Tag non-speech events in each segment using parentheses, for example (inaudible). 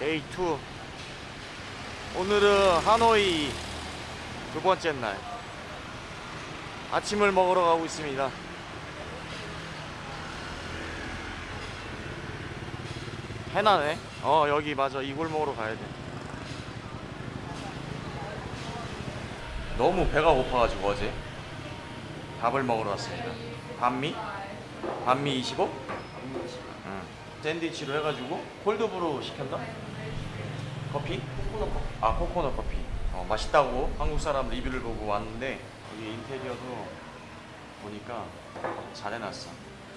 Day 2 오늘은 하노이 두 번째 날. 아침을 먹으러 가고 있습니다. 해나네. 어 여기 맞아. 이 골목으로 가야 돼. 너무 배가 고파가지고 어제 밥을 먹으러 왔습니다. Bánh mì? 반미 25? 응. 샌드위치로 해가지고 콜드브루 시켰나? 커피? 아 코코넛 커피. 어, 맛있다고 한국 사람 리뷰를 보고 왔는데 여기 인테리어도 보니까 잘 해놨어.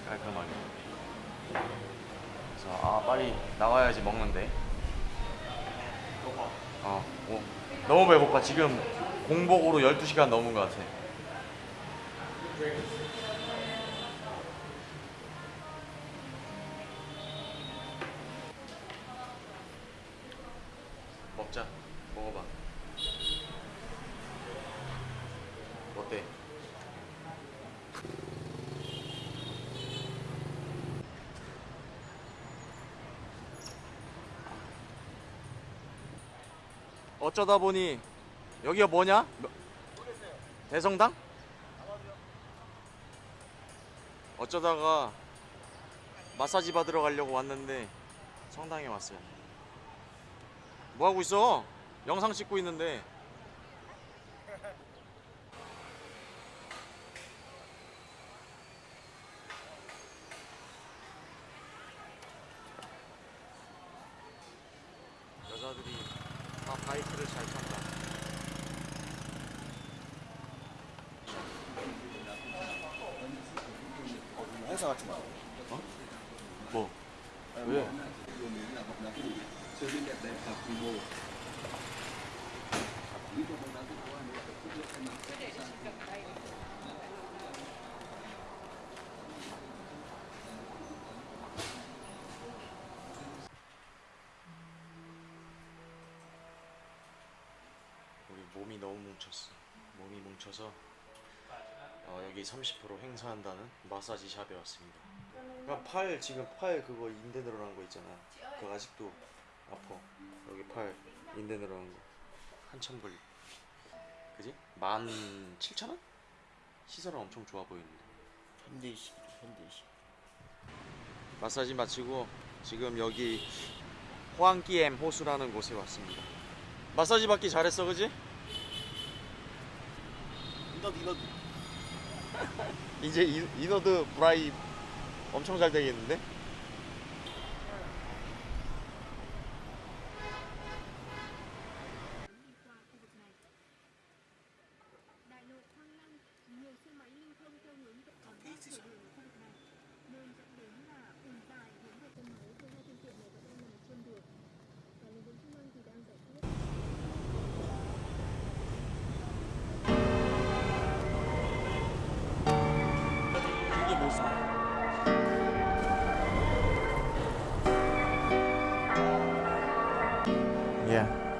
깔끔하게. 그래서 아 빨리 나와야지 먹는데. 어, 오, 너무 배고파. 지금 공복으로 12시간 넘은 것 같아 자 먹어봐 어때? 어쩌다 보니 여기가 뭐냐? 뭐- 대성당? 어쩌다가 마사지 받으러 가려고 왔는데 성당에 왔어요. 뭐 하고 있어? 영상 찍고 있는데. 여자들이 다 바이크를 잘 탄다. 행사 같은 거. 뭐? 왜? 우리 몸이 너무 뭉쳤어. 몸이 뭉쳐서 어, 여기 30% 행사한다는 마사지 샵에 왔습니다. 그냥 팔 지금 팔 그거 인대 늘어난 거 있잖아. 그거 아직도 아파. 여기 팔 인대 늘어난 거 한참 걸리. 그지? 만 칠천 원? 시설은 엄청 좋아 보이는데. 현대식, 현대식. 마사지 마치고 지금 여기 호안기엠 호수라는 곳에 왔습니다. 마사지 받기 잘했어, 그지? 이너드, 이너드. 이제 이- 이너드 브라이 엄청 잘 되겠는데? Yeah.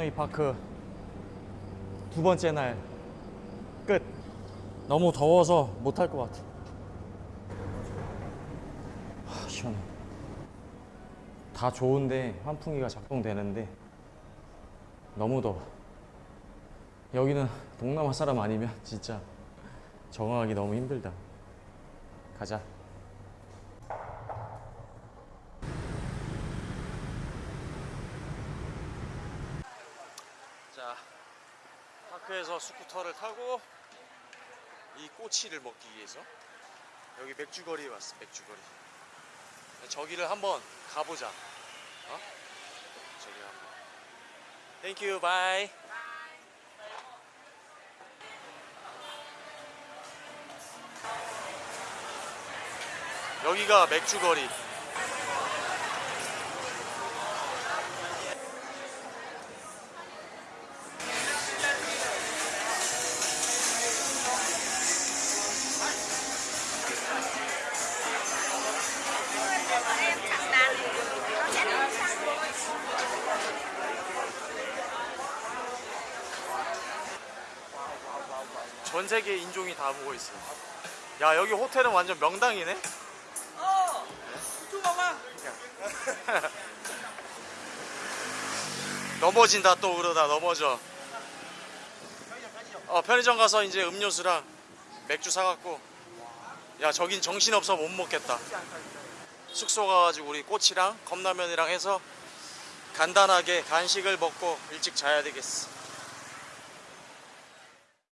라마노이 파크 두 번째 날 끝. 너무 더워서 못할 것 같아. 하, 시원해. 다 좋은데 환풍기가 작동되는데 너무 더워. 여기는 동남아 사람 아니면 진짜 적응하기 너무 힘들다. 가자. 자, 파크에서 스쿠터를 타고 이 꼬치를 먹기 위해서 여기 맥주거리에 왔어, 맥주거리. 저기를 한번 가보자. 어? 저기 한번. Thank you, bye. 여기가 맥주거리. 전 세계 인종이 다 보고 있어. 야 여기 호텔은 완전 명당이네. (laughs) 넘어진다 또 그러다 넘어져. 어 편의점 가서 이제 음료수랑 맥주 사갖고 야 저긴 정신 없어 못 먹겠다. 숙소 가가지고 우리 꼬치랑 컵라면이랑 해서 간단하게 간식을 먹고 일찍 자야 되겠어.